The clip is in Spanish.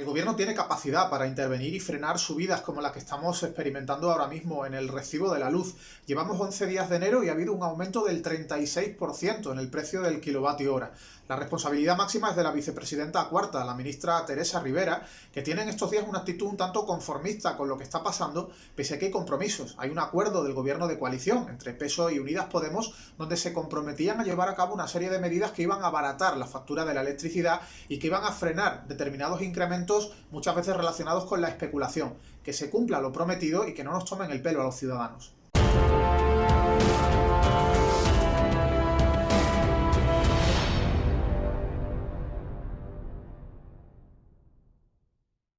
El gobierno tiene capacidad para intervenir y frenar subidas como las que estamos experimentando ahora mismo en el recibo de la luz. Llevamos 11 días de enero y ha habido un aumento del 36% en el precio del kilovatio hora. La responsabilidad máxima es de la vicepresidenta cuarta, la ministra Teresa Rivera, que tiene en estos días una actitud un tanto conformista con lo que está pasando, pese a que hay compromisos. Hay un acuerdo del gobierno de coalición entre PSOE y Unidas Podemos, donde se comprometían a llevar a cabo una serie de medidas que iban a abaratar la factura de la electricidad y que iban a frenar determinados incrementos muchas veces relacionados con la especulación, que se cumpla lo prometido y que no nos tomen el pelo a los ciudadanos.